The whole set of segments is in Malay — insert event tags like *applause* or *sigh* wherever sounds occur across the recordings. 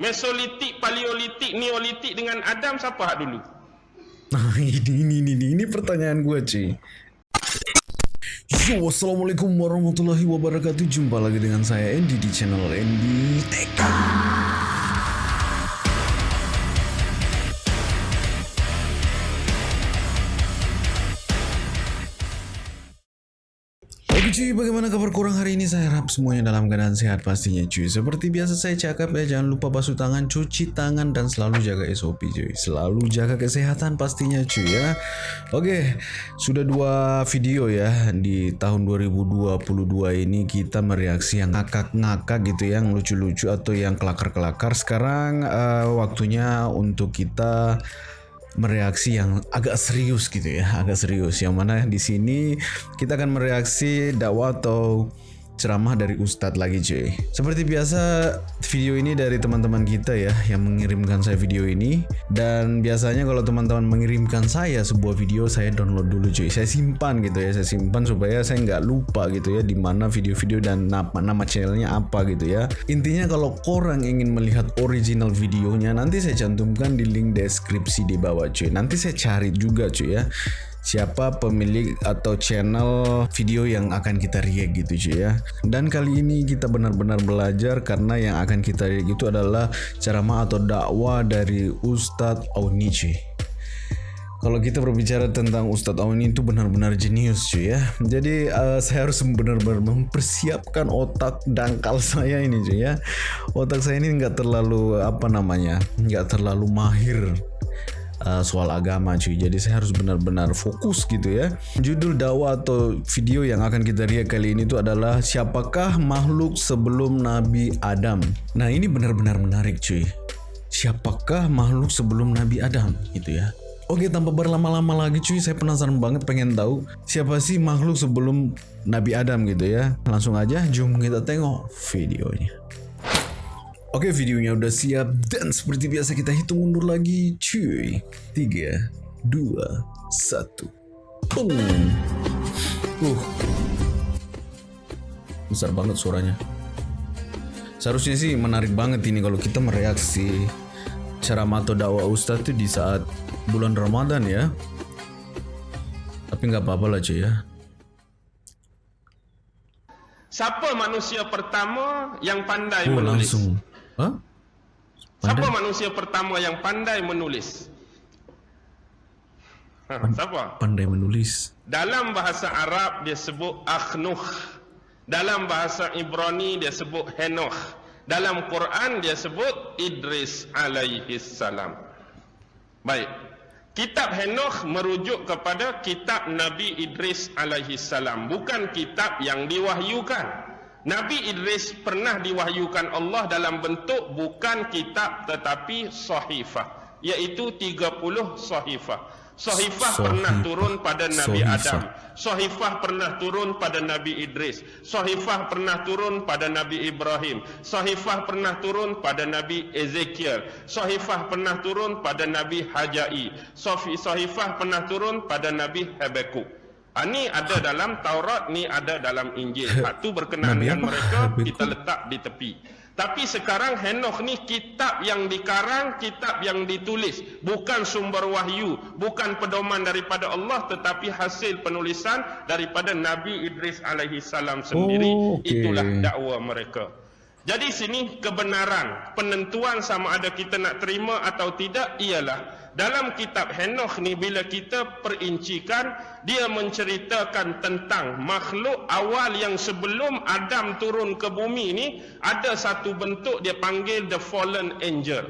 Mesolitik, Paleolitik, Neolitik dengan Adam siapa hak dulu? *laughs* Nah ini ini ini ini, pertanyaan gue cuy. Yo, assalamualaikum warahmatullahi wabarakatuh. Jumpa lagi dengan saya Andy di channel Andy Tech. Saya harap semuanya dalam keadaan sehat pastinya cuy. Seperti biasa saya cakap ya, jangan lupa basuh tangan, cuci tangan, dan selalu jaga SOP cuy. Selalu jaga kesehatan pastinya cuy ya. Oke, sudah dua video ya di tahun 2022 ini kita mereaksi yang ngakak-ngakak gitu ya, yang lucu-lucu atau yang kelakar-kelakar. Sekarang uh, waktunya untuk kita mereaksi yang agak serius gitu ya, agak serius. Yang mana di sini kita akan mereaksi dakwah atau ceramah dari Ustadz lagi cuy. Seperti biasa video ini dari teman-teman kita ya yang mengirimkan saya video ini. Dan biasanya kalau teman-teman mengirimkan saya sebuah video saya download dulu cuy. Saya simpan gitu ya, saya simpan supaya saya nggak lupa gitu ya di mana video-video dan nama, nama channelnya apa gitu ya. Intinya kalau korang ingin melihat original videonya nanti saya cantumkan di link deskripsi di bawah cuy. Nanti saya cari juga cuy ya siapa pemilik atau channel video yang akan kita react gitu cuy ya. Dan kali ini kita benar-benar belajar karena yang akan kita react itu adalah ceramah atau dakwah dari Ustadz Auni cuy kalau kita berbicara tentang Ustadz Auni itu benar-benar jenius cuy ya. Jadi uh, saya harus benar-benar mempersiapkan otak dangkal *laughs* saya ini cuy ya. Otak saya ini nggak terlalu apa namanya nggak terlalu mahir uh, soal agama cuy. Jadi saya harus benar-benar fokus gitu ya. Judul dakwah atau video yang akan kita lihat kali ini itu adalah siapakah makhluk sebelum Nabi Adam? Nah ini benar-benar menarik cuy. Siapakah makhluk sebelum Nabi Adam? Gitu ya. Oke tanpa berlama-lama lagi cuy saya penasaran banget pengen tahu siapa sih makhluk sebelum Nabi Adam gitu ya. Langsung aja jom kita tengok videonya Oke videonya udah siap dan seperti biasa kita hitung mundur lagi cuy. 3, 2, 1 Boom. Uh. Besar banget suaranya. Seharusnya sih menarik banget ini kalau kita mereaksi cara mato dakwah ustadz itu di saat bulan Ramadan ya. Tapi nggak apa-apa lah cuy ya. Siapa manusia pertama yang pandai oh, menulis? langsung Huh? Siapa manusia pertama yang pandai menulis? Ha, siapa? Pandai menulis. Dalam bahasa Arab dia sebut Akhnuh. Dalam bahasa Ibrani dia sebut Henoch. Dalam Quran dia sebut Idris alaihi salam. Baik. Kitab Henoch merujuk kepada kitab Nabi Idris alaihi salam, bukan kitab yang diwahyukan. Nabi Idris pernah diwahyukan Allah dalam bentuk bukan kitab tetapi sahifah iaitu 30 sahifah. Sahifah pernah turun pada Nabi Adam. Sahifah pernah turun pada Nabi Idris. Sahifah pernah turun pada Nabi Ibrahim. Sahifah pernah turun pada Nabi Ezekiel. Sahifah pernah turun pada Nabi Hajai. Sahifah pernah turun pada Nabi Habakuk. Ha, ni ada dalam Taurat, ni ada dalam Injil. *laughs* Ha, tu berkenaan dengan mereka, *laughs* kita letak di tepi. Tapi sekarang Henoch ni kitab yang dikarang, kitab yang ditulis. Bukan sumber wahyu, bukan pedoman daripada Allah, tetapi hasil penulisan daripada Nabi Idris alaihi salam sendiri. Oh, okay. Itulah dakwah mereka. Jadi sini kebenaran, penentuan sama ada kita nak terima atau tidak ialah dalam kitab Henoch ni bila kita perincikan dia menceritakan tentang makhluk awal yang sebelum Adam turun ke bumi ni ada satu bentuk dia panggil the fallen angel.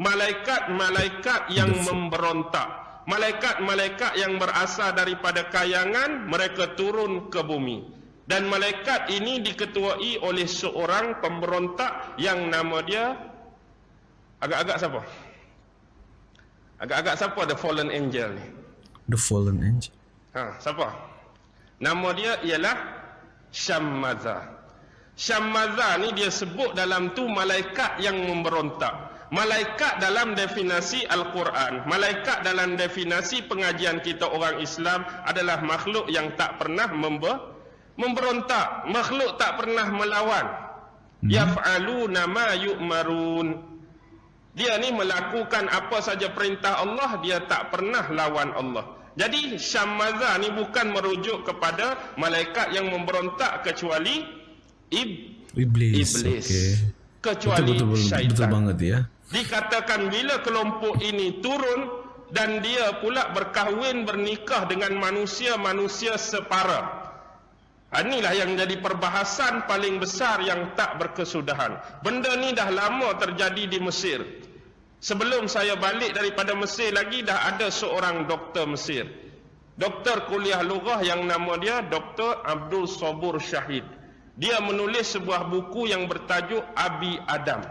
Malaikat-malaikat yang memberontak. Malaikat-malaikat yang berasal daripada kayangan mereka turun ke bumi. Dan malaikat ini diketuai oleh seorang pemberontak yang nama dia agak-agak siapa? Agak-agak siapa the fallen angel ni? The fallen angel. Ha, siapa? Nama dia ialah Syammaza. Syammaza ni dia sebut dalam tu malaikat yang memberontak. Malaikat dalam definisi Al-Quran, malaikat dalam definisi pengajian kita orang Islam adalah makhluk yang tak pernah membe memberontak, makhluk tak pernah melawan. Hmm. Yaf'aluna ma yu'marun Dia ni melakukan apa saja perintah Allah, dia tak pernah lawan Allah. Jadi Syammaza ni bukan merujuk kepada malaikat yang memberontak kecuali ib Iblis. iblis. Okay. Kecuali betul, betul, syaitan. betul banget ya. Dikatakan bila kelompok ini turun dan dia pula berkahwin bernikah dengan manusia-manusia separa. Ha, inilah yang jadi perbahasan paling besar yang tak berkesudahan. Benda ni dah lama terjadi di Mesir. Sebelum saya balik daripada Mesir lagi dah ada seorang doktor Mesir. Doktor kuliah lughah yang nama dia Dr. Abdul Sabur Syahid. Dia menulis sebuah buku yang bertajuk Abi Adam.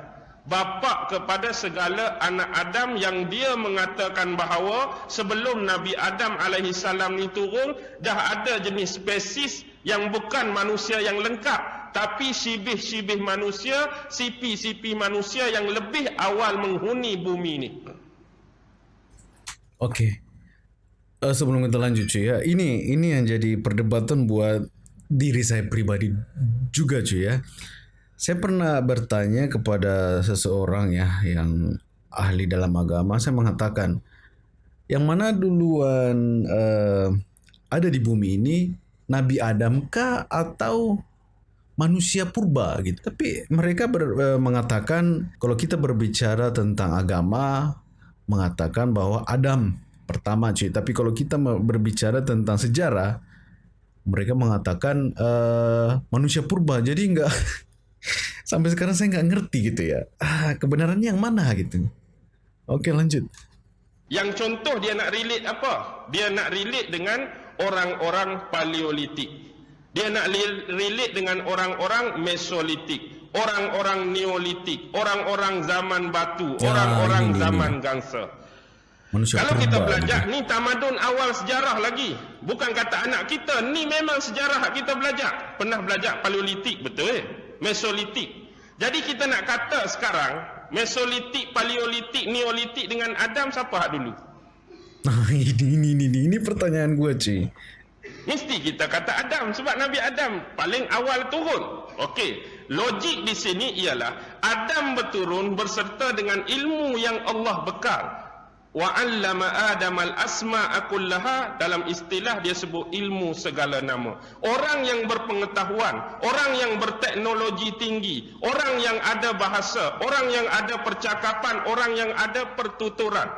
Bapa kepada segala anak Adam yang dia mengatakan bahawa sebelum Nabi Adam alaihi salam ni turun dah ada jenis spesies yang bukan manusia yang lengkap tapi sibih-sibih manusia, sipi-sipi manusia yang lebih awal menghuni bumi ni. Okey. Uh, sebelum kita lanjut cuy ya, ini ini yang jadi perdebatan buat diri saya pribadi juga cuy ya. Saya pernah bertanya kepada seseorang ya yang ahli dalam agama, saya mengatakan yang mana duluan uh, ada di bumi ini Nabi Adam kah atau manusia purba gitu. Tapi mereka ber, uh, mengatakan kalau kita berbicara tentang agama mengatakan bahwa Adam pertama cuy. Tapi kalau kita berbicara tentang sejarah mereka mengatakan uh, manusia purba. Jadi enggak *laughs* sampai sekarang saya nggak ngerti gitu ya. Ah, kebenarannya yang mana gitu. Oke lanjut. Yang contoh dia nak relate apa? Dia nak relate dengan orang-orang paleolitik. Dia nak relate dengan orang-orang mesolitik, orang-orang neolitik, orang-orang zaman batu, Ya, orang-orang ini, ini, zaman gangsa. Manusia Kalau kita belajar gitu. ni tamadun awal sejarah lagi. Bukan kata anak kita, ni memang sejarah kita belajar. Pernah belajar paleolitik betul eh? Mesolitik. Jadi kita nak kata sekarang Mesolitik, paleolitik, neolitik dengan Adam siapa hak dulu? Nah *laughs* ini ini ini ini, ini pertanyaan gue cuy. Mesti kita kata Adam sebab Nabi Adam paling awal turun. Okey, logik di sini ialah Adam berturun berserta dengan ilmu yang Allah bekal. Wa 'allama Adam al-asma'a kullaha dalam istilah dia sebut ilmu segala nama. Orang yang berpengetahuan, orang yang berteknologi tinggi, orang yang ada bahasa, orang yang ada percakapan, orang yang ada pertuturan.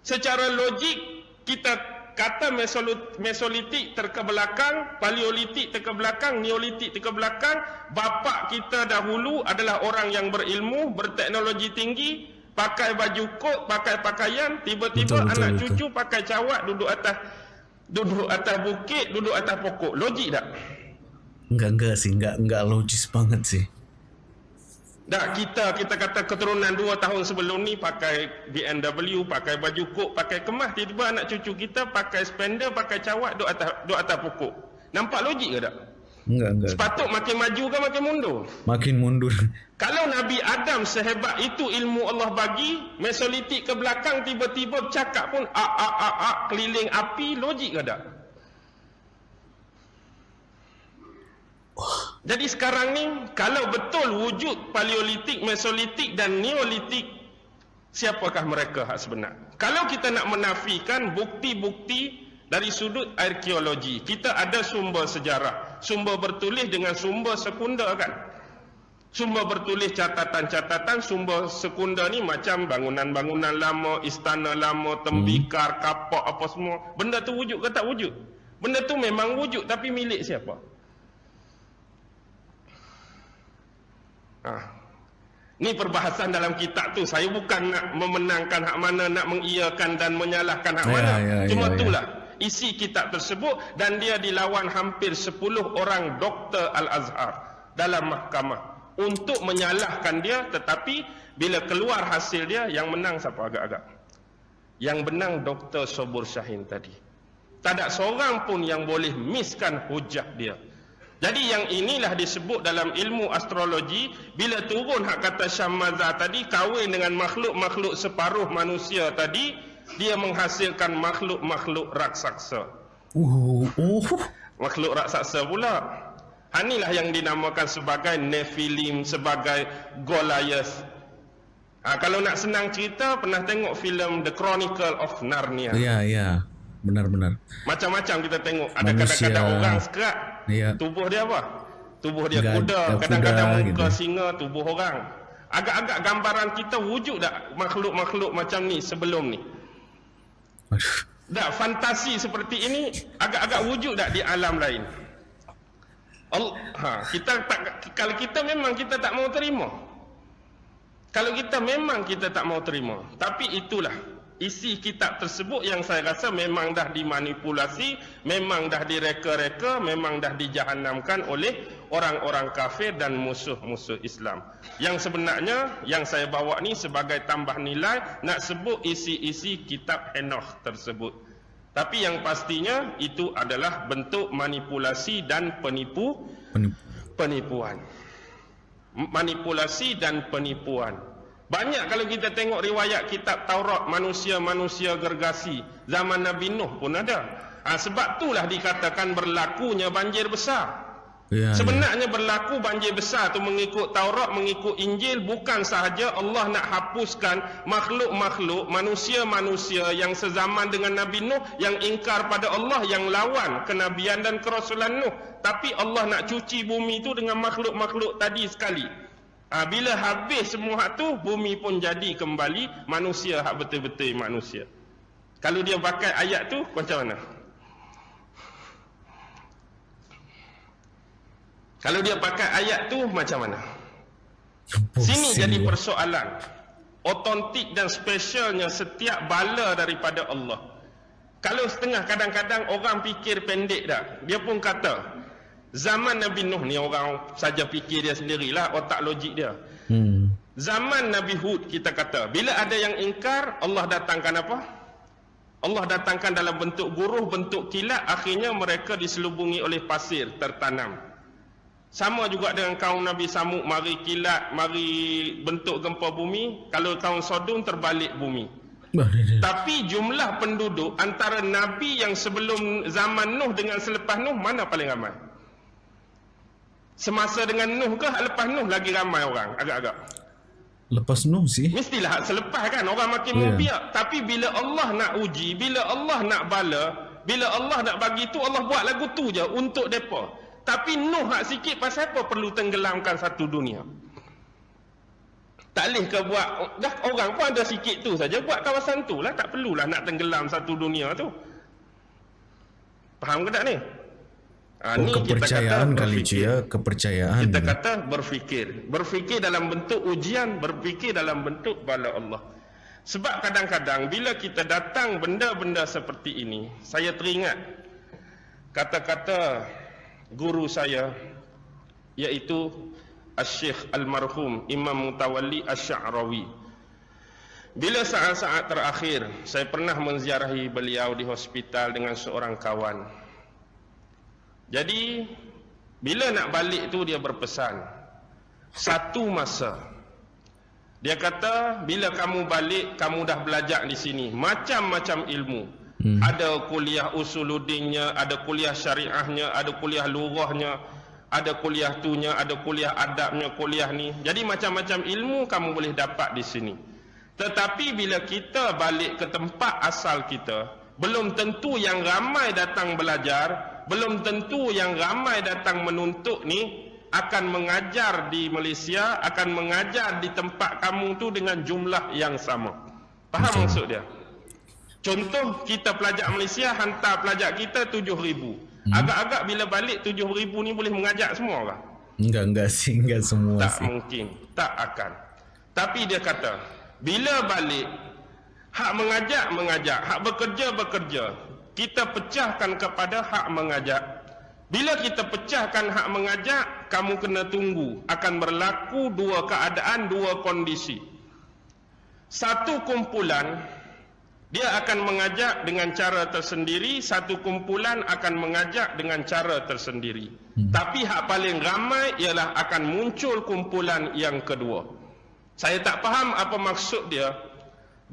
Secara logik kita kata mesolit, mesolitik terkebelakang, paleolitik terkebelakang, neolitik terkebelakang, bapa kita dahulu adalah orang yang berilmu, berteknologi tinggi, pakai baju kot, pakai pakaian, tiba-tiba Betul, betul, anak betul. cucu pakai cawat duduk atas duduk atas bukit, duduk atas pokok. Logik tak? Enggak enggak sih, enggak enggak logis banget sih. Tak kita kita kata keturunan dua tahun sebelum ni pakai BMW, pakai baju kok, pakai kemas, tiba-tiba anak cucu kita pakai spender, pakai cawat duduk atas duduk atas pokok. Nampak logik ke tak? Enggak enggak. Sepatut makin maju ke makin mundur? Makin mundur. *laughs* Kalau Nabi Adam sehebat itu ilmu Allah bagi, mesolitik ke belakang tiba-tiba bercakap pun a a a a keliling api, logik ke tak? Jadi sekarang ni kalau betul wujud paleolitik, mesolitik dan neolitik siapakah mereka hak sebenar? Kalau kita nak menafikan bukti-bukti dari sudut arkeologi, kita ada sumber sejarah, sumber bertulis dengan sumber sekunder kan? Sumber bertulis catatan-catatan, sumber sekunder ni macam bangunan-bangunan lama, istana lama, tembikar, kapak apa semua. Benda tu wujud ke tak wujud? Benda tu memang wujud tapi milik siapa? Ha. Ni perbahasan dalam kitab tu. Saya bukan nak memenangkan hak mana, nak mengiyakan dan menyalahkan hak Ya, mana. ya, Cuma ya, ya. itulah isi kitab tersebut dan dia dilawan hampir 10 orang doktor Al-Azhar dalam mahkamah untuk menyalahkan dia tetapi bila keluar hasil dia yang menang siapa agak-agak? Yang menang Dr. Sobur Syahin tadi. Tak ada seorang pun yang boleh miskan hujah dia. Jadi yang inilah disebut dalam ilmu astrologi bila turun hak kata Syammaza tadi kahwin dengan makhluk-makhluk separuh manusia tadi dia menghasilkan makhluk-makhluk raksasa. Uh, uh. Makhluk raksasa pula. Inilah yang dinamakan sebagai Nephilim, sebagai Goliath. Ha, kalau nak senang cerita, pernah tengok filem The Chronicle of Narnia. Ya, ya. Benar-benar. Macam-macam kita tengok. Ada kadang-kadang orang sekerat. Ya. Tubuh dia apa? Tubuh dia Gad- kuda. Kadang-kadang muka gitu. singa, tubuh orang. Agak-agak gambaran kita wujud tak makhluk-makhluk macam ni sebelum ni? Tak, fantasi seperti ini agak-agak wujud tak di alam lain? Allah, ha, kita tak kalau kita memang kita tak mau terima. Kalau kita memang kita tak mau terima. Tapi itulah isi kitab tersebut yang saya rasa memang dah dimanipulasi, memang dah direka-reka, memang dah dijahanamkan oleh orang-orang kafir dan musuh-musuh Islam. Yang sebenarnya yang saya bawa ni sebagai tambah nilai nak sebut isi-isi kitab Enoch tersebut. Tapi yang pastinya itu adalah bentuk manipulasi dan penipu Penipu. penipuan. Manipulasi dan penipuan. Banyak kalau kita tengok riwayat kitab Taurat manusia-manusia gergasi zaman Nabi Nuh pun ada. Ha, sebab itulah dikatakan berlakunya banjir besar. Ya, ya. Sebenarnya berlaku banjir besar tu mengikut Taurat, mengikut Injil bukan sahaja Allah nak hapuskan makhluk-makhluk manusia-manusia yang sezaman dengan Nabi Nuh yang ingkar pada Allah yang lawan kenabian dan kerasulan Nuh, tapi Allah nak cuci bumi tu dengan makhluk-makhluk tadi sekali. Ha, bila habis semua hak tu bumi pun jadi kembali manusia hak betul-betul manusia. Kalau dia pakai ayat tu macam mana? Kalau dia pakai ayat tu macam mana? Sini jadi persoalan. Otentik dan spesialnya setiap bala daripada Allah. Kalau setengah kadang-kadang orang fikir pendek dah. Dia pun kata, zaman Nabi Nuh ni orang saja fikir dia sendirilah, otak logik dia. Hmm. Zaman Nabi Hud kita kata, bila ada yang ingkar, Allah datangkan apa? Allah datangkan dalam bentuk guruh, bentuk kilat, akhirnya mereka diselubungi oleh pasir tertanam. Sama juga dengan kaum Nabi Samud, mari kilat, mari bentuk gempa bumi, kalau kaum Sodom terbalik bumi. Tapi jumlah penduduk antara Nabi yang sebelum zaman Nuh dengan selepas Nuh, mana paling ramai? Semasa dengan Nuh ke lepas Nuh lagi ramai orang agak-agak? Lepas Nuh sih. Mestilah selepas kan orang makin Ya. membiak. Tapi bila Allah nak uji, bila Allah nak bala, bila Allah nak bagi tu Allah buat lagu tu je untuk depa. Tapi Nuh hak sikit pasal apa perlu tenggelamkan satu dunia? Tak boleh ke buat dah orang pun ada sikit tu saja buat kawasan tu lah tak perlulah nak tenggelam satu dunia tu. Faham ke tak ni? Ha, Oh, kepercayaan kali cuy ya, kepercayaan. kita kata berfikir. Berfikir dalam bentuk ujian, berfikir dalam bentuk bala Allah. Sebab kadang-kadang bila kita datang benda-benda seperti ini, saya teringat kata-kata guru saya iaitu Al-Syekh Al-Marhum Imam Mutawalli Asy-Sya'rawi. Bila saat-saat terakhir saya pernah menziarahi beliau di hospital dengan seorang kawan. Jadi bila nak balik tu dia berpesan satu masa dia kata bila kamu balik kamu dah belajar di sini macam-macam ilmu. Hmm. Ada kuliah usuluddinnya, ada kuliah syariahnya, ada kuliah lurahnya, ada kuliah tunya, ada kuliah adabnya, kuliah ni. Jadi macam-macam ilmu kamu boleh dapat di sini. Tetapi bila kita balik ke tempat asal kita, belum tentu yang ramai datang belajar, belum tentu yang ramai datang menuntut ni akan mengajar di Malaysia, akan mengajar di tempat kamu tu dengan jumlah yang sama. Faham maksud dia? Contoh kita pelajar Malaysia hantar pelajar kita 7000. Agak-agak bila balik 7000 ni boleh mengajar semua orang. Enggak, enggak sih, enggak semua Tak sih. mungkin, tak akan. Tapi dia kata, bila balik hak mengajak mengajak, hak bekerja bekerja. Kita pecahkan kepada hak mengajak. Bila kita pecahkan hak mengajak, kamu kena tunggu akan berlaku dua keadaan, dua kondisi. Satu kumpulan dia akan mengajak dengan cara tersendiri, satu kumpulan akan mengajak dengan cara tersendiri. Hmm. Tapi hak paling ramai ialah akan muncul kumpulan yang kedua. Saya tak faham apa maksud dia.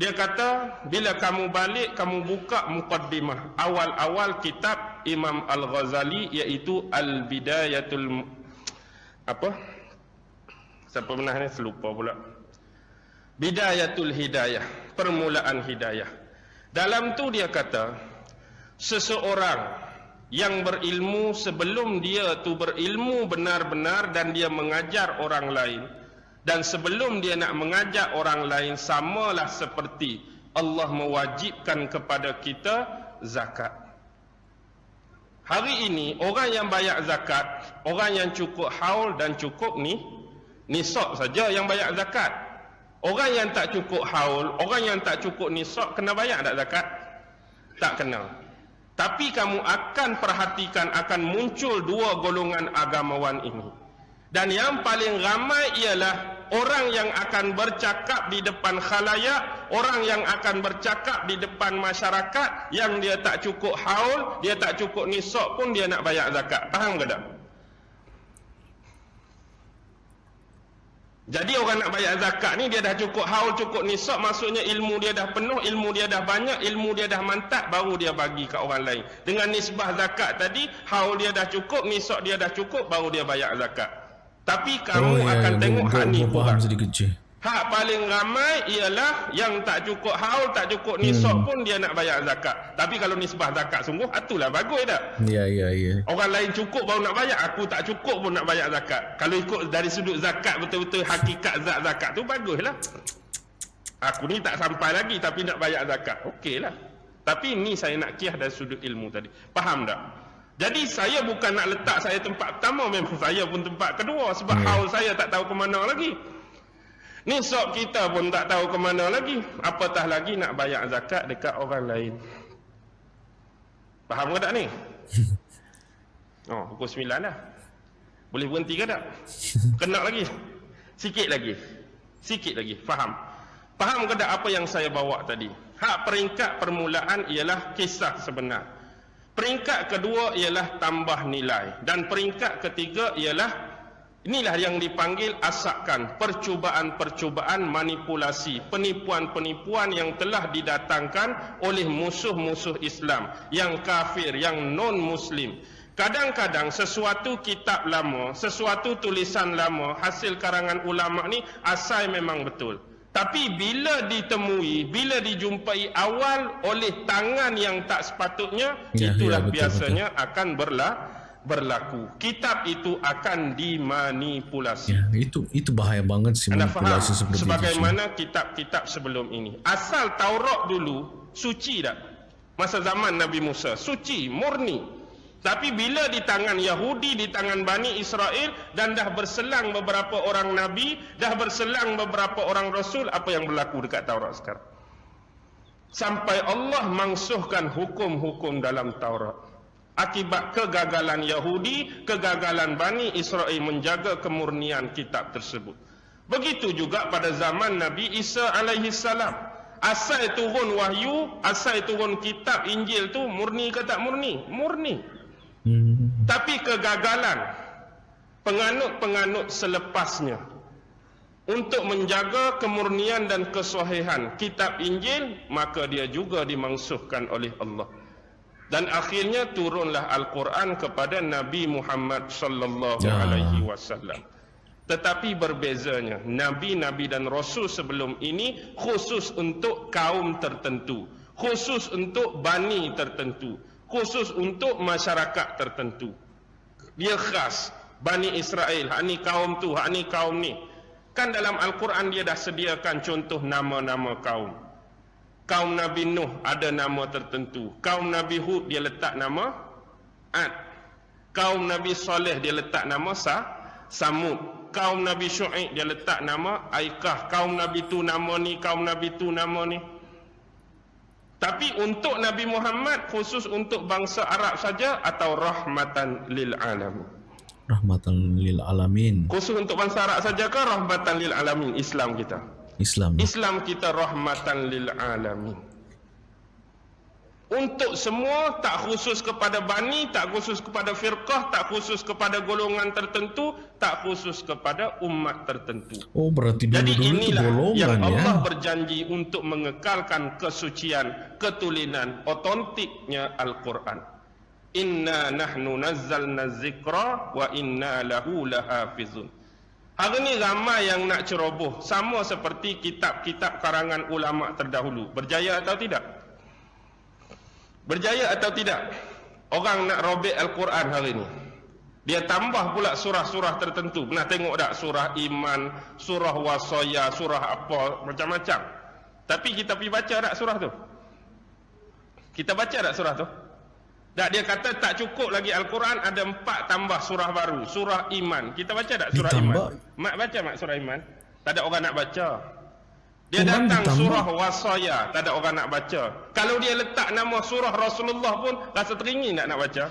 Dia kata bila kamu balik kamu buka mukaddimah awal-awal kitab Imam Al-Ghazali iaitu Al-Bidayatul apa? Siapa pernah ni selupa pula. Bidayatul hidayah, permulaan hidayah. Dalam tu dia kata, seseorang yang berilmu sebelum dia tu berilmu benar-benar dan dia mengajar orang lain dan sebelum dia nak mengajak orang lain samalah seperti Allah mewajibkan kepada kita zakat. Hari ini orang yang bayar zakat, orang yang cukup haul dan cukup ni nisab saja yang bayar zakat. Orang yang tak cukup haul, orang yang tak cukup nisab kena bayar tak zakat? Tak kena. Tapi kamu akan perhatikan akan muncul dua golongan agamawan ini. Dan yang paling ramai ialah orang yang akan bercakap di depan khalayak, orang yang akan bercakap di depan masyarakat yang dia tak cukup haul, dia tak cukup nisab pun dia nak bayar zakat. Faham ke tak? Jadi orang nak bayar zakat ni dia dah cukup haul cukup nisab maksudnya ilmu dia dah penuh, ilmu dia dah banyak, ilmu dia dah mantap baru dia bagi ke orang lain. Dengan nisbah zakat tadi, haul dia dah cukup, nisab dia dah cukup baru dia bayar zakat. Tapi kamu oh, ya, akan ya, tengok hak ni kurang. sedikit je. Hak paling ramai ialah yang tak cukup haul, tak cukup nisab hmm. pun dia nak bayar zakat. Tapi kalau nisbah zakat sungguh, itulah bagus tak? Ya, ya, ya. Orang lain cukup baru nak bayar, aku tak cukup pun nak bayar zakat. Kalau ikut dari sudut zakat betul-betul hakikat zat zakat tu baguslah. Aku ni tak sampai lagi tapi nak bayar zakat. Okeylah. Tapi ni saya nak kiah dari sudut ilmu tadi. Faham tak? Jadi saya bukan nak letak saya tempat pertama memang saya pun tempat kedua sebab hmm. haul saya tak tahu ke mana lagi. Nisab kita pun tak tahu ke mana lagi. Apatah lagi nak bayar zakat dekat orang lain. Faham ke tak ni? *laughs* Oh, pukul 9 dah. Boleh berhenti ke tak? *laughs* Kena lagi. Sikit lagi. Sikit lagi. Faham. Faham ke tak apa yang saya bawa tadi? Hak peringkat permulaan ialah kisah sebenar. Peringkat kedua ialah tambah nilai. Dan peringkat ketiga ialah Inilah yang dipanggil asakan percubaan-percubaan manipulasi, penipuan-penipuan yang telah didatangkan oleh musuh-musuh Islam, yang kafir, yang non-muslim. Kadang-kadang sesuatu kitab lama, sesuatu tulisan lama, hasil karangan ulama ni asal memang betul. Tapi bila ditemui, bila dijumpai awal oleh tangan yang tak sepatutnya, ya, itulah ya, betul, biasanya betul. akan berlaku berlaku. Kitab itu akan dimanipulasi. Ya, itu itu bahaya banget sih manipulasi seperti Sebagaimana kitab-kitab sebelum ini. Asal Taurat dulu suci tak? Masa zaman Nabi Musa suci, murni. Tapi bila di tangan Yahudi, di tangan Bani Israel dan dah berselang beberapa orang Nabi, dah berselang beberapa orang Rasul, apa yang berlaku dekat Taurat sekarang? Sampai Allah mangsuhkan hukum-hukum dalam Taurat akibat kegagalan Yahudi, kegagalan Bani Israel menjaga kemurnian kitab tersebut. Begitu juga pada zaman Nabi Isa alaihi salam. Asal turun wahyu, asal turun kitab Injil tu murni ke tak murni? Murni. Hmm. Tapi kegagalan penganut-penganut selepasnya untuk menjaga kemurnian dan kesahihan kitab Injil maka dia juga dimangsuhkan oleh Allah dan akhirnya turunlah Al-Quran kepada Nabi Muhammad sallallahu ya. alaihi wasallam. Tetapi berbezanya, nabi-nabi dan rasul sebelum ini khusus untuk kaum tertentu, khusus untuk bani tertentu, khusus untuk masyarakat tertentu. Dia khas Bani Israel, hak ni kaum tu, hak ni kaum ni. Kan dalam Al-Quran dia dah sediakan contoh nama-nama kaum kaum Nabi Nuh ada nama tertentu. Kaum Nabi Hud dia letak nama Ad. Kaum Nabi Saleh dia letak nama Sa Samud. Kaum Nabi Syuaib dia letak nama Aikah. Kaum Nabi tu nama ni, kaum Nabi tu nama ni. Tapi untuk Nabi Muhammad khusus untuk bangsa Arab saja atau rahmatan lil alamin. Rahmatan lil alamin. Khusus untuk bangsa Arab saja ke rahmatan lil alamin Islam kita? Islam. Islam kita rahmatan lil alamin. Untuk semua tak khusus kepada bani, tak khusus kepada firqah, tak khusus kepada golongan tertentu, tak khusus kepada umat tertentu. Oh berarti dulu Jadi dulu inilah itu golongan yang Allah ya. berjanji untuk mengekalkan kesucian, ketulinan, otentiknya Al-Quran. Inna nahnu nazzalna zikra wa inna lahu lahafizun. Hari ni ramai yang nak ceroboh sama seperti kitab-kitab karangan ulama terdahulu. Berjaya atau tidak? Berjaya atau tidak? Orang nak robek Al-Quran hari ni. Dia tambah pula surah-surah tertentu. Pernah tengok tak surah iman, surah wasaya, surah apa, macam-macam. Tapi kita pergi baca tak surah tu? Kita baca tak surah tu? Tak dia kata tak cukup lagi Al-Quran ada empat tambah surah baru. Surah iman. Kita baca tak surah Ditambah. iman? Mak baca mak surah iman? Tak ada orang nak baca. Dia Quran datang ditambah. surah wasaya. Tak ada orang nak baca. Kalau dia letak nama surah Rasulullah pun rasa teringin tak nak baca.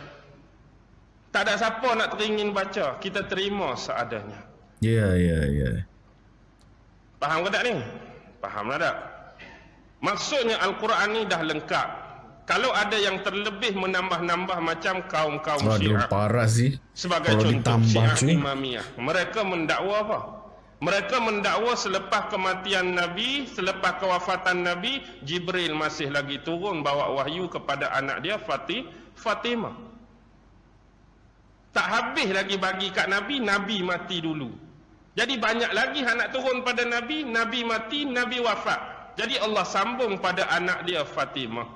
Tak ada siapa nak teringin baca. Kita terima seadanya. Ya, ya, ya. Faham ke tak ni? Faham lah tak? Maksudnya Al-Quran ni dah lengkap. Kalau ada yang terlebih menambah-nambah macam kaum-kaum syiah. parah sih. Sebagai Kalau contoh syiah imamiyah. Mereka mendakwa apa? Mereka mendakwa selepas kematian Nabi, selepas kewafatan Nabi, Jibril masih lagi turun bawa wahyu kepada anak dia Fatih, Fatimah. Tak habis lagi bagi kat Nabi, Nabi mati dulu. Jadi banyak lagi yang nak turun pada Nabi, Nabi mati, Nabi wafat. Jadi Allah sambung pada anak dia Fatimah.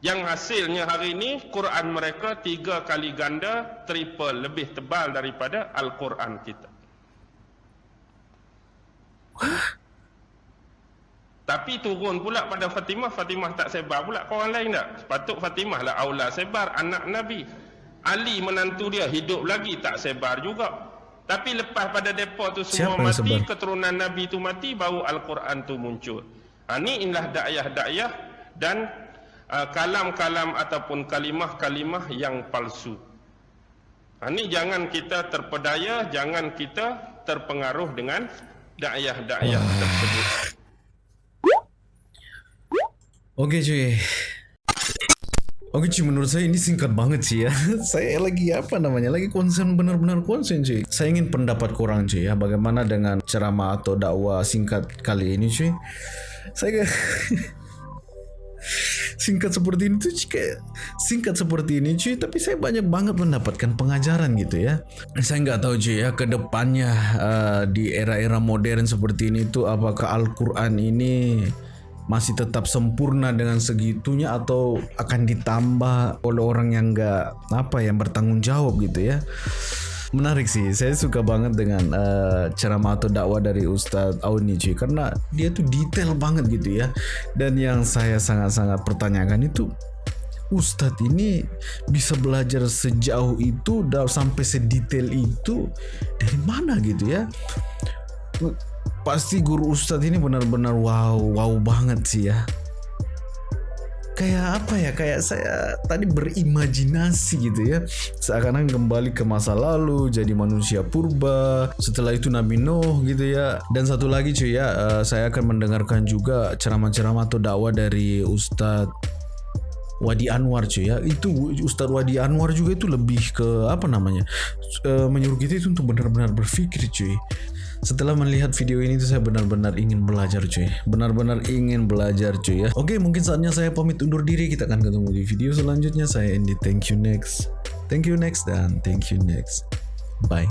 Yang hasilnya hari ini Quran mereka tiga kali ganda, triple, lebih tebal daripada Al-Quran kita. Tapi turun pula pada Fatimah, Fatimah tak sebar pula ke orang lain tak? Sepatut Fatimah lah aula sebar, anak Nabi. Ali menantu dia hidup lagi tak sebar juga. Tapi lepas pada depa tu semua Siapa mati, sebar? keturunan Nabi tu mati, baru Al-Quran tu muncul. Ha, ni inilah dakyah-dakyah dan uh, kalam-kalam ataupun kalimah-kalimah yang palsu. Ha, ni jangan kita terpedaya, jangan kita terpengaruh dengan dakyah-dakyah tersebut. *sighs* Oke cuy. Oke cuy, menurut saya ini singkat banget sih ya. *laughs* saya lagi apa namanya? Lagi konsen benar-benar konsen cuy. Saya ingin pendapat kurang cuy ya. Bagaimana dengan ceramah atau dakwah singkat kali ini cuy? Saya *laughs* singkat seperti ini tuh kayak singkat seperti ini cuy. Tapi saya banyak banget mendapatkan pengajaran gitu ya. Saya nggak tahu cuy ya ke depannya uh, di era-era modern seperti ini tuh apakah Al-Quran ini masih tetap sempurna dengan segitunya atau akan ditambah oleh orang yang nggak apa yang bertanggung jawab gitu ya menarik sih. Saya suka banget dengan uh, ceramah atau dakwah dari Ustadz Auni cuy karena dia tuh detail banget gitu ya. Dan yang saya sangat-sangat pertanyakan itu Ustadz ini bisa belajar sejauh itu dan sampai sedetail itu dari mana gitu ya? Pasti guru Ustadz ini benar-benar wow wow banget sih ya kayak apa ya kayak saya tadi berimajinasi gitu ya. Seakan-akan kembali ke masa lalu jadi manusia purba. Setelah itu Nabi Nuh gitu ya. Dan satu lagi cuy ya eh, saya akan mendengarkan juga ceramah-ceramah atau dakwah dari Ustadz Wadi Anwar cuy ya. Itu Ustadz Wadi Anwar juga itu lebih ke apa namanya eh, menyuruh kita itu untuk benar-benar berpikir cuy setelah melihat video ini tuh saya benar-benar ingin belajar cuy. Benar-benar ingin belajar cuy ya. Oke mungkin saatnya saya pamit undur diri. Kita akan ketemu di video selanjutnya. Saya Andy thank you next. Thank you next dan thank you next. Bye